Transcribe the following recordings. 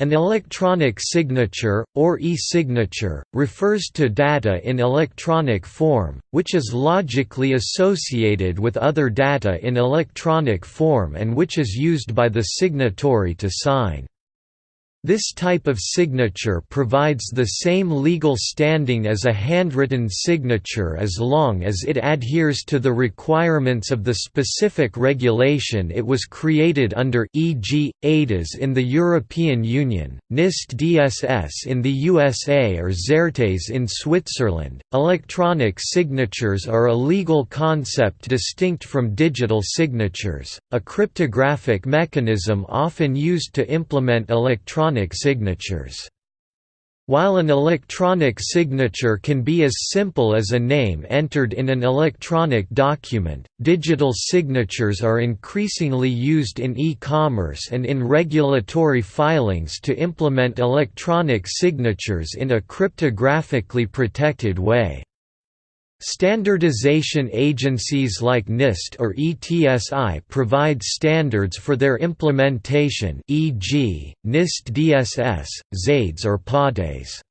An electronic signature, or e-signature, refers to data in electronic form, which is logically associated with other data in electronic form and which is used by the signatory to sign. This type of signature provides the same legal standing as a handwritten signature as long as it adheres to the requirements of the specific regulation it was created under e.g., EIDAS in the European Union, NIST DSS in the USA or ZERTES in Switzerland. Electronic signatures are a legal concept distinct from digital signatures, a cryptographic mechanism often used to implement electronic electronic signatures. While an electronic signature can be as simple as a name entered in an electronic document, digital signatures are increasingly used in e-commerce and in regulatory filings to implement electronic signatures in a cryptographically protected way. Standardization agencies like NIST or ETSI provide standards for their implementation e.g., NIST DSS, XAdES or PADES.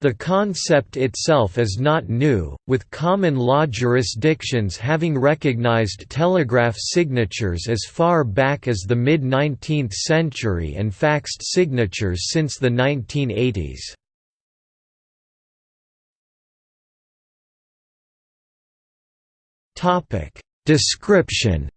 The concept itself is not new, with common law jurisdictions having recognized telegraph signatures as far back as the mid-19th century and faxed signatures since the 1980s. Topic Description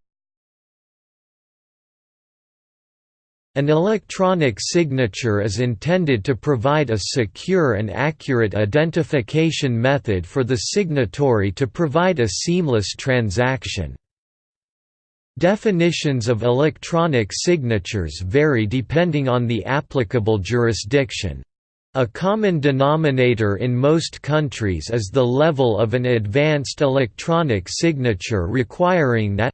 An electronic signature is intended to provide a secure and accurate identification method for the signatory to provide a seamless transaction. Definitions of electronic signatures vary depending on the applicable jurisdiction. A common denominator in most countries is the level of an advanced electronic signature requiring that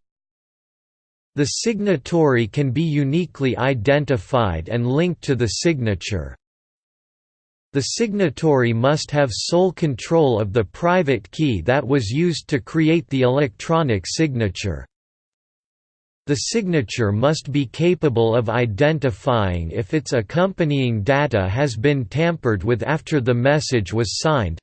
the signatory can be uniquely identified and linked to the signature. The signatory must have sole control of the private key that was used to create the electronic signature. The signature must be capable of identifying if its accompanying data has been tampered with after the message was signed.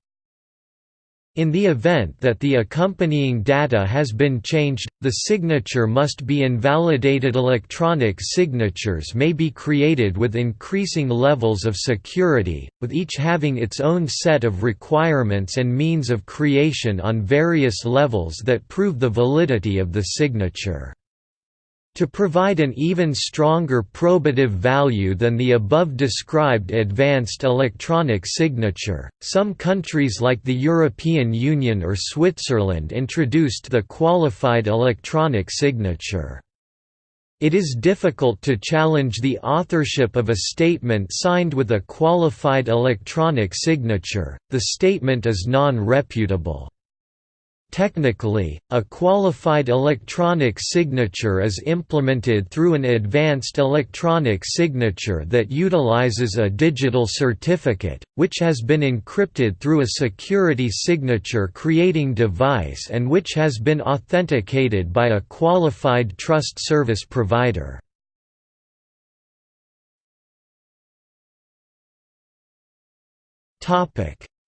In the event that the accompanying data has been changed, the signature must be invalidated. Electronic signatures may be created with increasing levels of security, with each having its own set of requirements and means of creation on various levels that prove the validity of the signature. To provide an even stronger probative value than the above described advanced electronic signature, some countries like the European Union or Switzerland introduced the qualified electronic signature. It is difficult to challenge the authorship of a statement signed with a qualified electronic signature, the statement is non-repudiable. Technically, a qualified electronic signature is implemented through an advanced electronic signature that utilizes a digital certificate, which has been encrypted through a security signature creating device and which has been authenticated by a qualified trust service provider.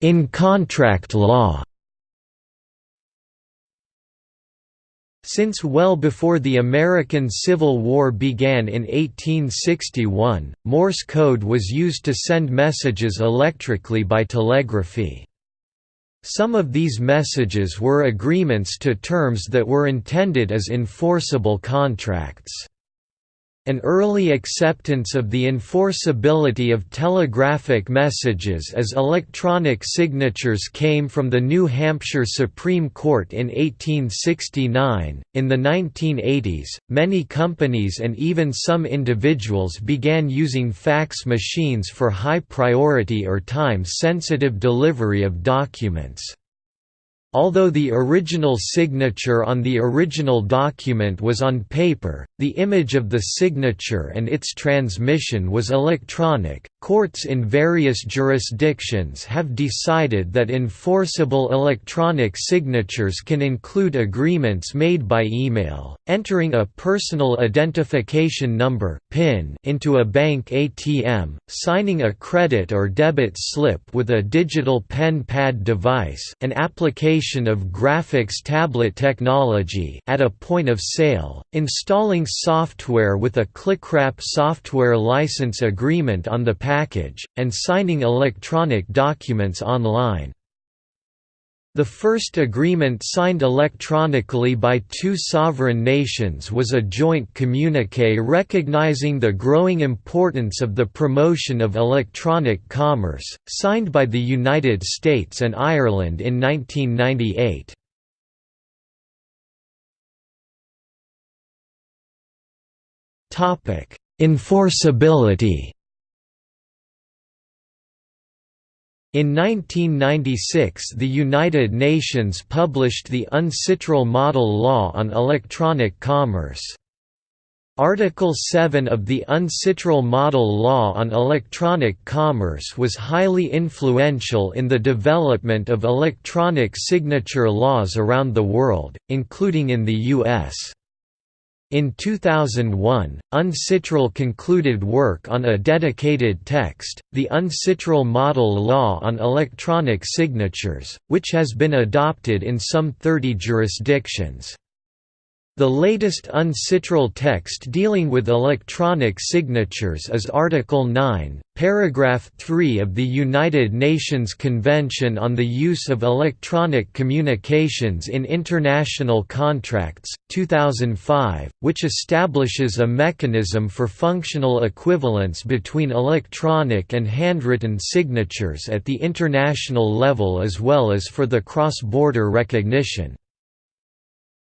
In contract law Since well before the American Civil War began in 1861, Morse code was used to send messages electrically by telegraphy. Some of these messages were agreements to terms that were intended as enforceable contracts. An early acceptance of the enforceability of telegraphic messages as electronic signatures came from the New Hampshire Supreme Court in 1869. In the 1980s, many companies and even some individuals began using fax machines for high priority or time sensitive delivery of documents. Although the original signature on the original document was on paper, the image of the signature and its transmission was electronic. Courts in various jurisdictions have decided that enforceable electronic signatures can include agreements made by email, entering a personal identification number (PIN) into a bank ATM, signing a credit or debit slip with a digital pen pad device, an application of graphics tablet technology at a point of sale, installing software with a ClickWrap software license agreement on the package, and signing electronic documents online. The first agreement signed electronically by two sovereign nations was a joint communique recognizing the growing importance of the promotion of electronic commerce, signed by the United States and Ireland in 1998. Enforceability In 1996 the United Nations published the UNCITRAL Model Law on Electronic Commerce. Article 7 of the UNCITRAL Model Law on Electronic Commerce was highly influential in the development of electronic signature laws around the world, including in the U.S. In 2001, UNCITRAL concluded work on a dedicated text, the UNCITRAL Model Law on Electronic Signatures, which has been adopted in some 30 jurisdictions. The latest UNCITRAL text dealing with electronic signatures is Article 9, paragraph 3 of the United Nations Convention on the Use of Electronic Communications in International Contracts, 2005, which establishes a mechanism for functional equivalence between electronic and handwritten signatures at the international level as well as for the cross-border recognition.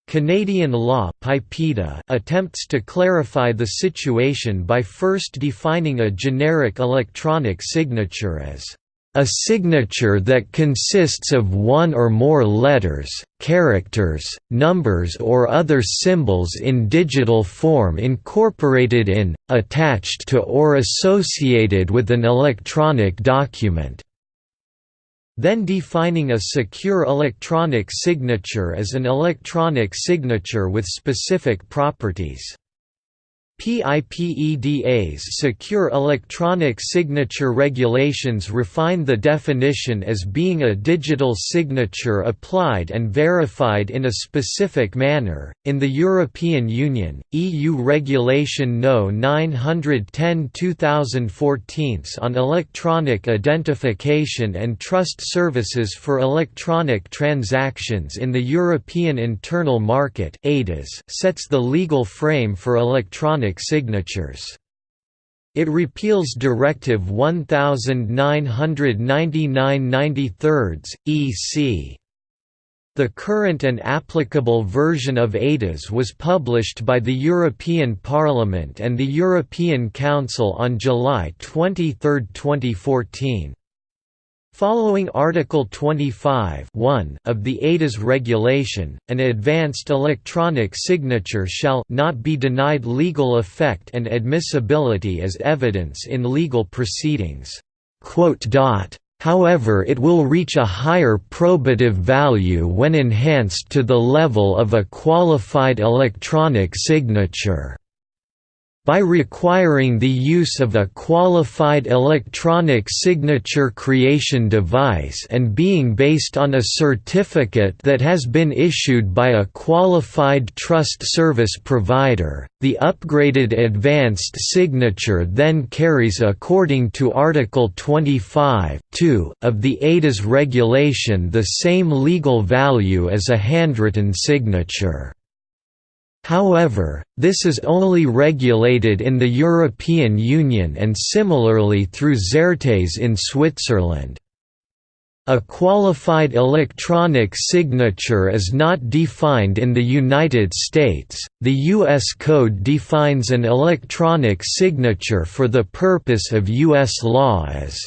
Canadian law PIPEDA attempts to clarify the situation by first defining a generic electronic signature as a signature that consists of one or more letters, characters, numbers or other symbols in digital form incorporated in, attached to or associated with an electronic document then defining a secure electronic signature as an electronic signature with specific properties. PIPEDA's Secure Electronic Signature regulations refine the definition as being a digital signature applied and verified in a specific manner. In the European Union, EU Regulation No 910/2014 on electronic identification and trust services for electronic transactions in the European Internal Market sets the legal frame for electronic electronic signatures. It repeals Directive 1999-93 EC. The current and applicable version of EIDAS was published by the European Parliament and the European Council on July 23, 2014. Following Article 25 of the EIDAS regulation, an advanced electronic signature shall not be denied legal effect and admissibility as evidence in legal proceedings. However it will reach a higher probative value when enhanced to the level of a qualified electronic signature by requiring the use of a qualified electronic signature creation device and being based on a certificate that has been issued by a qualified trust service provider, the upgraded advanced signature then carries according to Article 25 of the EIDAS regulation the same legal value as a handwritten signature. However, this is only regulated in the European Union and similarly through Zertes in Switzerland. A qualified electronic signature is not defined in the United States. The U.S. Code defines an electronic signature for the purpose of U.S. law as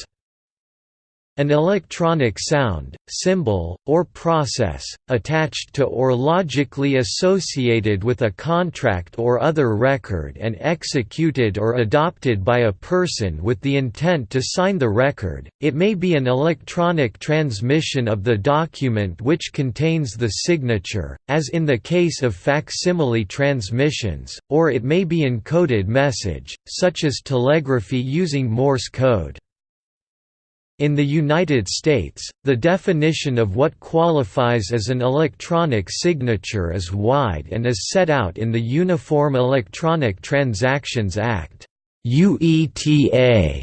An electronic sound, symbol, or process, attached to or logically associated with a contract or other record and executed or adopted by a person with the intent to sign the record, it may be an electronic transmission of the document which contains the signature, as in the case of facsimile transmissions, or it may be encoded message, such as telegraphy using Morse code. In the United States, the definition of what qualifies as an electronic signature is wide and is set out in the Uniform Electronic Transactions Act UETA,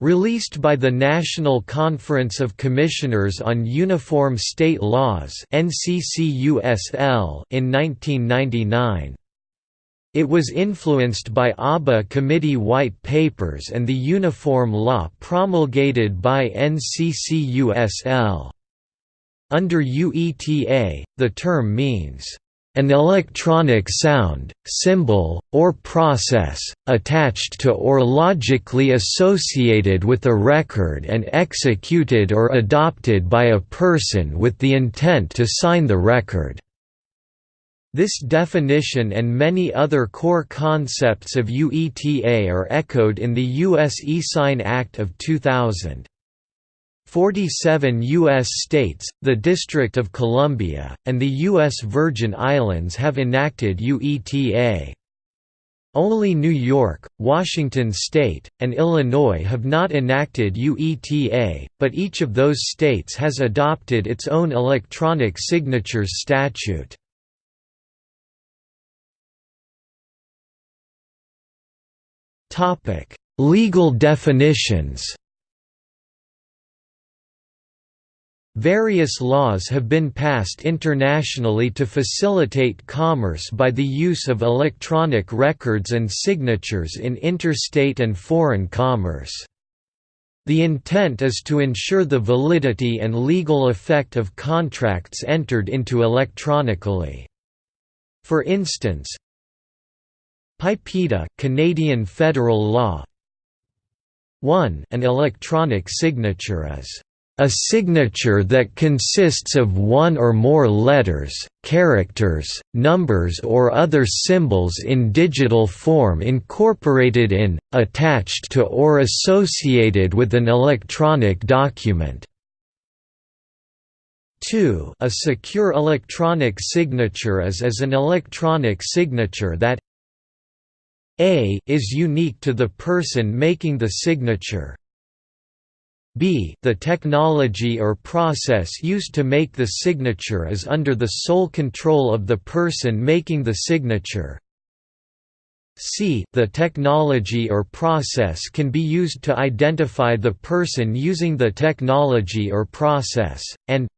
released by the National Conference of Commissioners on Uniform State Laws in 1999. It was influenced by ABA Committee White Papers and the uniform law promulgated by NCCUSL. Under UETA, the term means, "...an electronic sound, symbol, or process, attached to or logically associated with a record and executed or adopted by a person with the intent to sign the record." This definition and many other core concepts of UETA are echoed in the U.S. eSign Act of 2000. 47 U.S. states, the District of Columbia, and the U.S. Virgin Islands have enacted UETA. Only New York, Washington State, and Illinois have not enacted UETA, but each of those states has adopted its own electronic signatures statute. Topic: Legal definitions. Various laws have been passed internationally to facilitate commerce by the use of electronic records and signatures in interstate and foreign commerce. The intent is to ensure the validity and legal effect of contracts entered into electronically. For instance, PIPEDA Canadian federal law 1 An electronic signature is a signature that consists of one or more letters, characters, numbers or other symbols in digital form incorporated in, attached to or associated with an electronic document. 2 A secure electronic signature is as an electronic signature that a is unique to the person making the signature. B the technology or process used to make the signature is under the sole control of the person making the signature. C the technology or process can be used to identify the person using the technology or process, and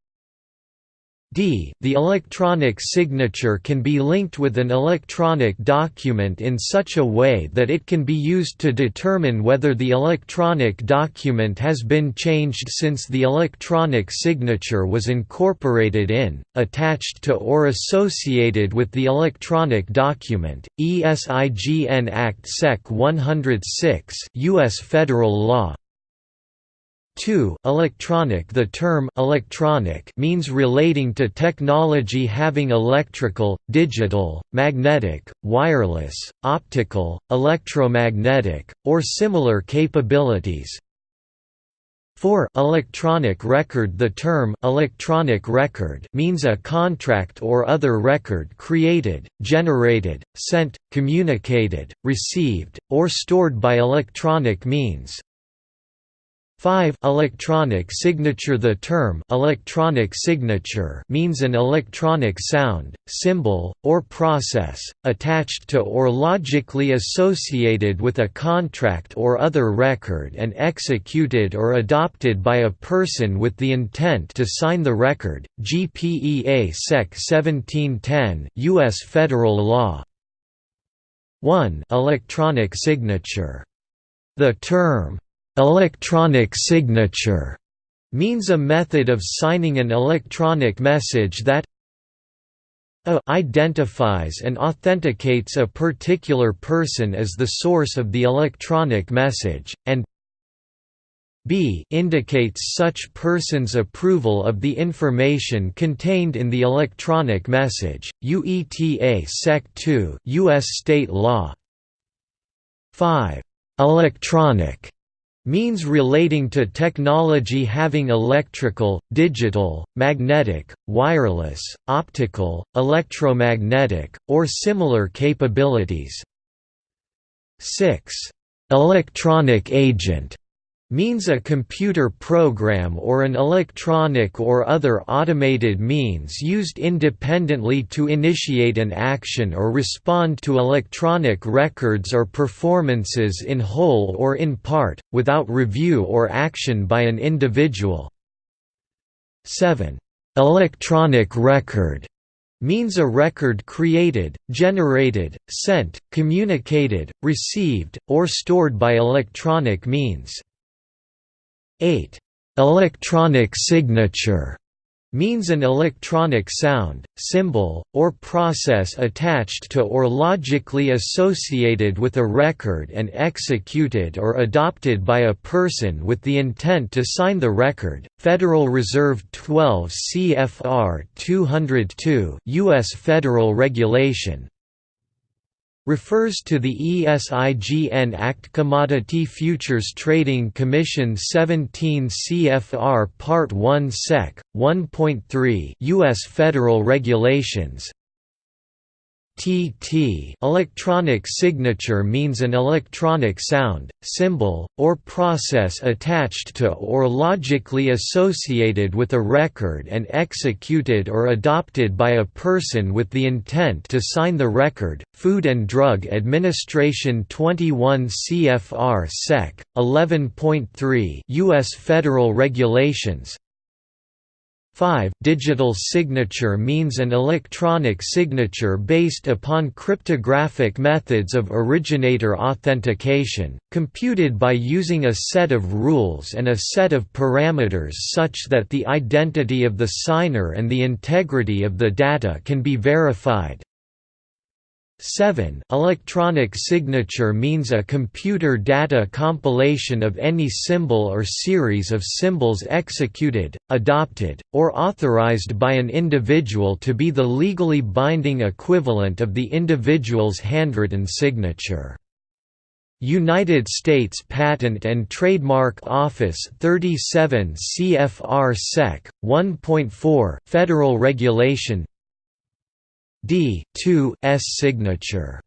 d. The electronic signature can be linked with an electronic document in such a way that it can be used to determine whether the electronic document has been changed since the electronic signature was incorporated in, attached to or associated with the electronic document. ESIGN Act Sec 106 US federal law 2 electronic. The term electronic means relating to technology having electrical, digital, magnetic, wireless, optical, electromagnetic, or similar capabilities. 4 electronic record. The term electronic record means a contract or other record created, generated, sent, communicated, received, or stored by electronic means, 5 electronic signature. The term electronic signature means an electronic sound, symbol, or process, attached to or logically associated with a contract or other record and executed or adopted by a person with the intent to sign the record. GPEA Sec. 1710 US federal law. 1 electronic signature. The term Electronic signature means a method of signing an electronic message that a identifies and authenticates a particular person as the source of the electronic message, and b indicates such person's approval of the information contained in the electronic message, UETA Sec 2 U.S. state law 5. Electronic means relating to technology having electrical, digital, magnetic, wireless, optical, electromagnetic, or similar capabilities. 6. Electronic agent means a computer program or an electronic or other automated means used independently to initiate an action or respond to electronic records or performances in whole or in part, without review or action by an individual. 7. Electronic record means a record created, generated, sent, communicated, received, or stored by electronic means. 8. Electronic signature means an electronic sound, symbol, or process attached to or logically associated with a record and executed or adopted by a person with the intent to sign the record. Federal Reserve 12 CFR 202 US Federal Regulation refers to the ESIGN Act Commodity Futures Trading Commission 17 CFR Part 1 Sec. 1.3 US Federal Regulations TT electronic signature means an electronic sound, symbol, or process attached to or logically associated with a record and executed or adopted by a person with the intent to sign the record. Food and Drug Administration 21 CFR Sec. 11.3 US Federal Regulations 5. Digital signature means an electronic signature based upon cryptographic methods of originator authentication, computed by using a set of rules and a set of parameters such that the identity of the signer and the integrity of the data can be verified. 7 Electronic signature means a computer data compilation of any symbol or series of symbols executed, adopted, or authorized by an individual to be the legally binding equivalent of the individual's handwritten signature. United States Patent and Trademark Office 37 CFR Sec. 1.4 Federal Regulation D 2 S signature.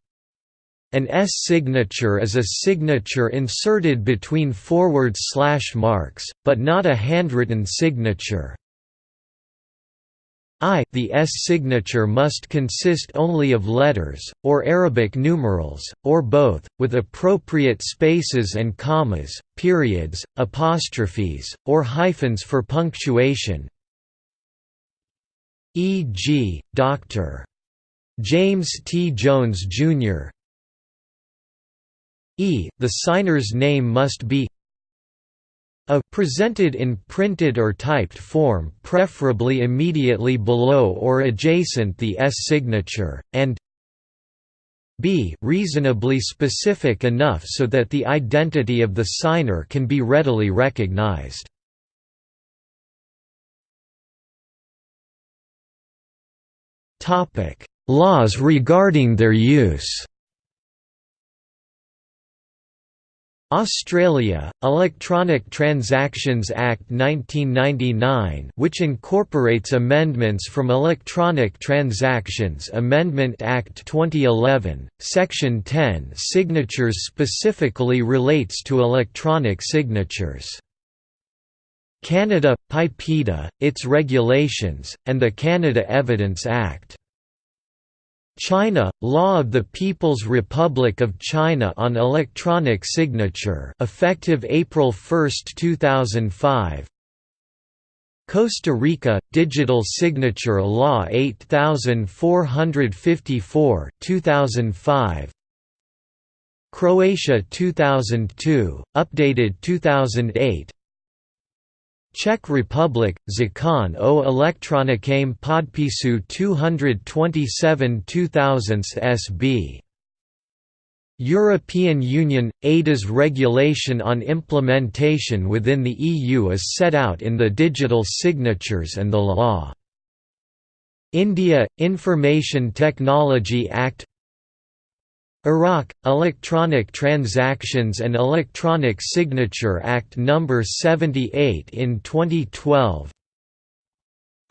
An S signature is a signature inserted between forward slash marks, but not a handwritten signature. I the S signature must consist only of letters, or Arabic numerals, or both, with appropriate spaces and commas, periods, apostrophes, or hyphens for punctuation e.g., Dr. James T. Jones, Jr. E. The signer's name must be a presented in printed or typed form preferably immediately below or adjacent the S signature, and b reasonably specific enough so that the identity of the signer can be readily recognized. Topic Laws regarding their use Australia, Electronic Transactions Act 1999 which incorporates amendments from Electronic Transactions Amendment Act 2011, Section 10 Signatures specifically relates to electronic signatures. Canada, PIPEDA, its regulations, and the Canada Evidence Act. China, Law of the People's Republic of China on Electronic Signature effective April 1, 2005 Costa Rica, Digital Signature Law 8454 2005 Croatia 2002, updated 2008 Czech Republic, Zakon o elektronickém podpisu 227 2000 SB European Union – EIDAS regulation on implementation within the EU is set out in the Digital Signatures and the law. India – Information Technology Act Iraq – Electronic Transactions and Electronic Signature Act No. 78 in 2012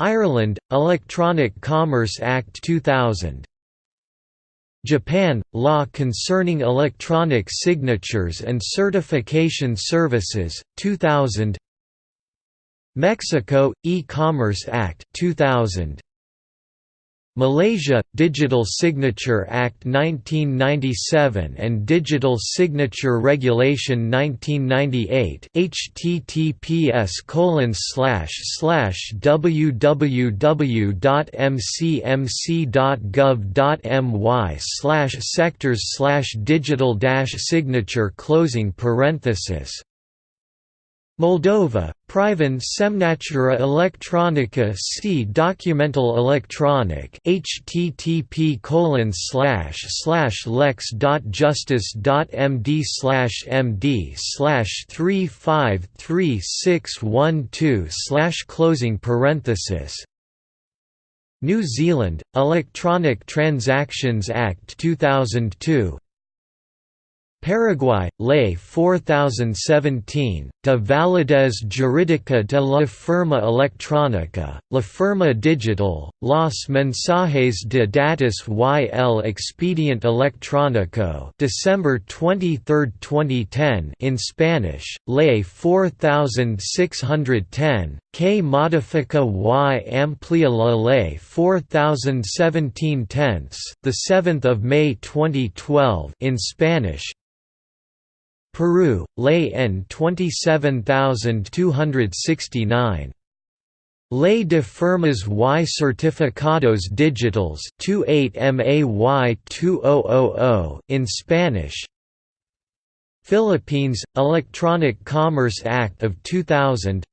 Ireland – Electronic Commerce Act 2000 Japan – Law concerning electronic signatures and certification services, 2000 Mexico – E-Commerce Act 2000 Malaysia – Digital Signature Act 1997 and Digital Signature Regulation 1998 https www.mcmc.gov.my sectors digital signature closing parenthesis Moldova, Privind Semnatura Electronica C Documental Electronic http colon slash slash lex.justice.md slash md slash three five three six one two slash closing parenthesis. New Zealand, Electronic Transactions Act 2002 Paraguay, Ley 4017, de validez jurídica de la firma electrónica, la firma digital, los mensajes de datos y el expediente electrónico December 23, 2010 in Spanish, Ley 4610, que modifica y amplia la Ley 4017 tenths, the 7th of May 2012 in Spanish, Peru, Ley N 27269. Ley de Firmas y Certificados Digitales 28 MAY 2000 in Spanish Philippines – Electronic Commerce Act of 2000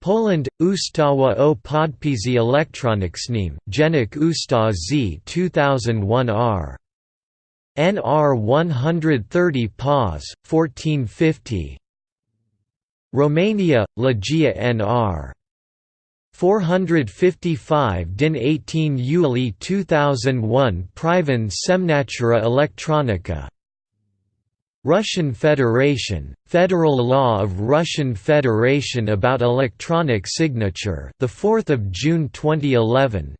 Poland – Ustawa o podpisie elektronicznym, Dziennik Ustaw z 2001 r. NR 130 PAS, 1450 Romania, Legia NR 455 DIN 18 Yuli 2001 Privind Semnatura Electronica. Russian Federation, Federal Law of Russian Federation about electronic signature the 4th of June 2011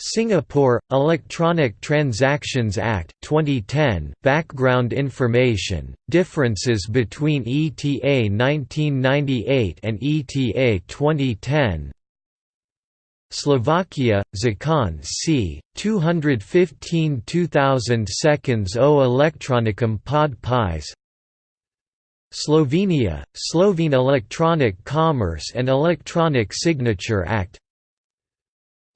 Singapore Electronic Transactions Act 2010 Background information differences between ETA 1998 and ETA 2010 Slovakia Zakon c 215 2000 seconds o Electronicum pod pies. Slovenia Slovene Electronic Commerce and Electronic Signature Act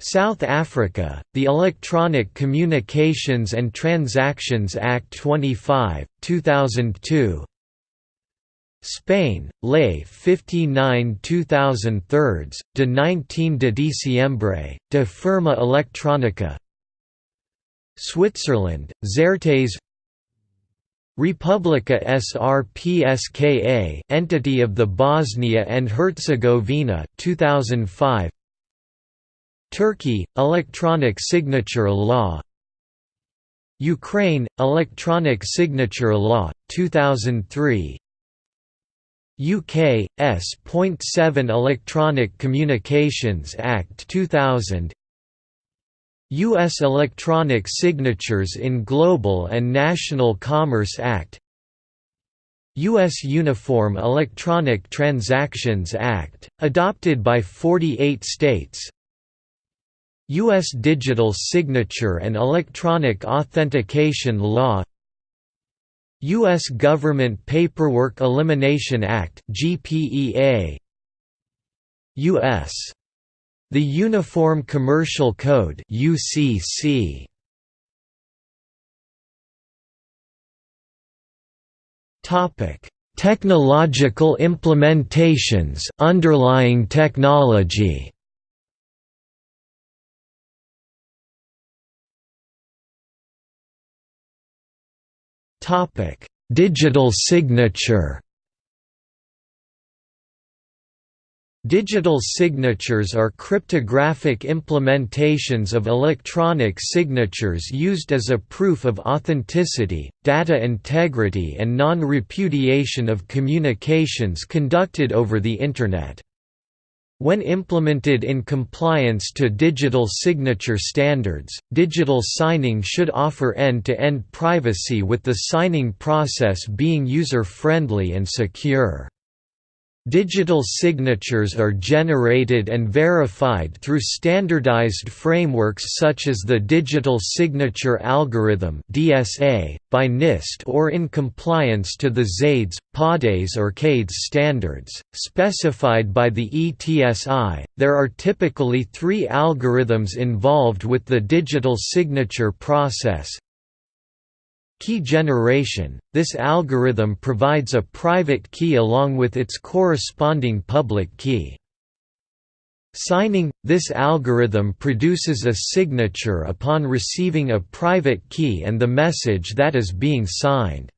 South Africa, the Electronic Communications and Transactions Act 25, 2002 Spain, Ley 59 2003, de 19 de diciembre, de firma electrónica Switzerland, Zertes Republika Srpska entity of the Bosnia and Herzegovina 2005 Turkey – Electronic signature law Ukraine – Electronic signature law, 2003 UK – S.7 Electronic Communications Act 2000 U.S. Electronic Signatures in Global and National Commerce Act U.S. Uniform Electronic Transactions Act, adopted by 48 states U.S. Digital Signature and Electronic Authentication Law U.S. Government Paperwork Elimination Act GPEA U.S. The Uniform Commercial Code UCC Topic Technological implementations underlying technology Digital signature Digital signatures are cryptographic implementations of electronic signatures used as a proof of authenticity, data integrity and non-repudiation of communications conducted over the Internet. When implemented in compliance to digital signature standards, digital signing should offer end-to-end -end privacy with the signing process being user-friendly and secure. Digital signatures are generated and verified through standardized frameworks such as the Digital Signature Algorithm (DSA) by NIST or in compliance to the XAdES, PADES or CADES standards specified by the ETSI. There are typically 3 algorithms involved with the digital signature process, Key generation – This algorithm provides a private key along with its corresponding public key. Signing – This algorithm produces a signature upon receiving a private key and the message that is being signed.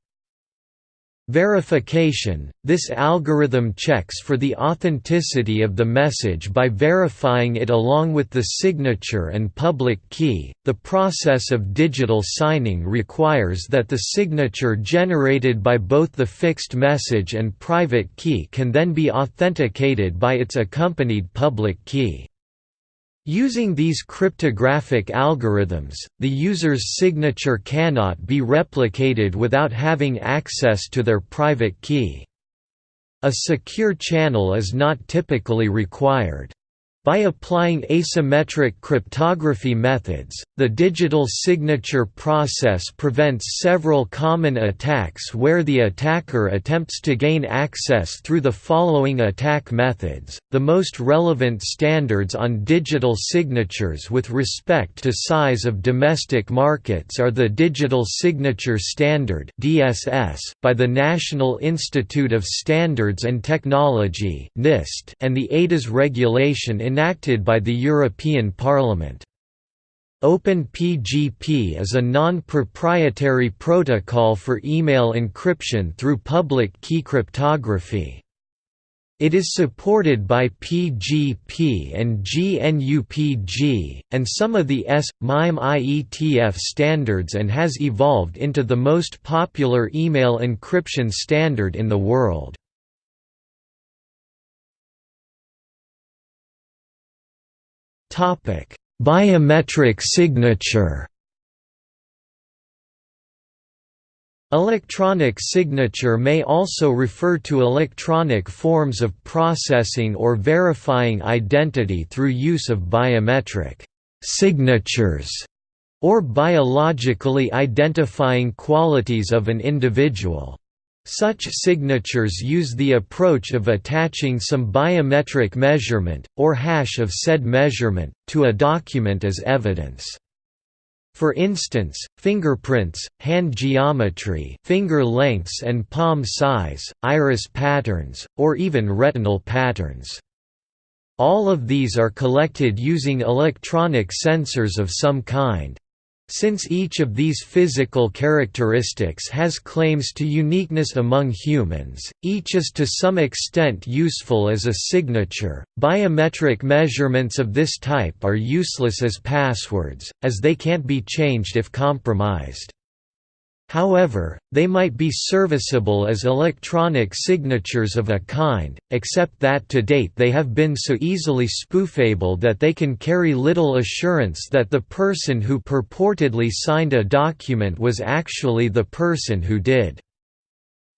Verification – This algorithm checks for the authenticity of the message by verifying it along with the signature and public key. The process of digital signing requires that the signature generated by both the fixed message and private key can then be authenticated by its accompanied public key. Using these cryptographic algorithms, the user's signature cannot be replicated without having access to their private key. A secure channel is not typically required. By applying asymmetric cryptography methods, the digital signature process prevents several common attacks where the attacker attempts to gain access through the following attack methods. The most relevant standards on digital signatures with respect to size of domestic markets are the Digital Signature Standard (DSS) by the National Institute of Standards and Technology (NIST) and the eIDAS regulation in enacted by the European Parliament. OpenPGP is a non-proprietary protocol for email encryption through public key cryptography. It is supported by PGP and GNUPG, and some of the S, MIME IETF standards and has evolved into the most popular email encryption standard in the world. Biometric signature. Electronic signature may also refer to electronic forms of processing or verifying identity through use of biometric signatures or biologically identifying qualities of an individual. Such signatures use the approach of attaching some biometric measurement, or hash of said measurement, to a document as evidence. For instance, fingerprints, hand geometry finger lengths and palm size, iris patterns, or even retinal patterns. All of these are collected using electronic sensors of some kind. Since each of these physical characteristics has claims to uniqueness among humans, each is to some extent useful as a signature. Biometric measurements of this type are useless as passwords, as they can't be changed if compromised. However, they might be serviceable as electronic signatures of a kind, except that to date they have been so easily spoofable that they can carry little assurance that the person who purportedly signed a document was actually the person who did.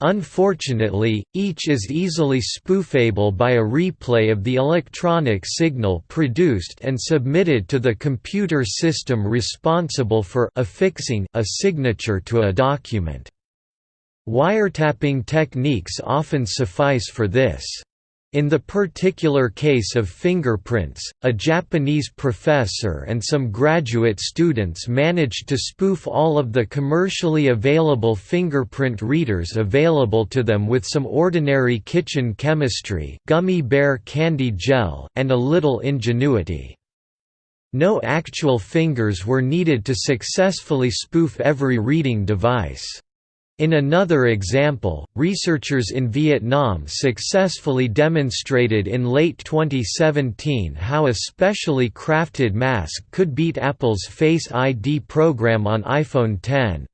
Unfortunately, each is easily spoofable by a replay of the electronic signal produced and submitted to the computer system responsible for affixing a signature to a document. Wiretapping techniques often suffice for this. In the particular case of fingerprints, a Japanese professor and some graduate students managed to spoof all of the commercially available fingerprint readers available to them with some ordinary kitchen chemistry gummy bear candy gel and a little ingenuity. No actual fingers were needed to successfully spoof every reading device. In another example, researchers in Vietnam successfully demonstrated in late 2017 how a specially crafted mask could beat Apple's Face ID program on iPhone X.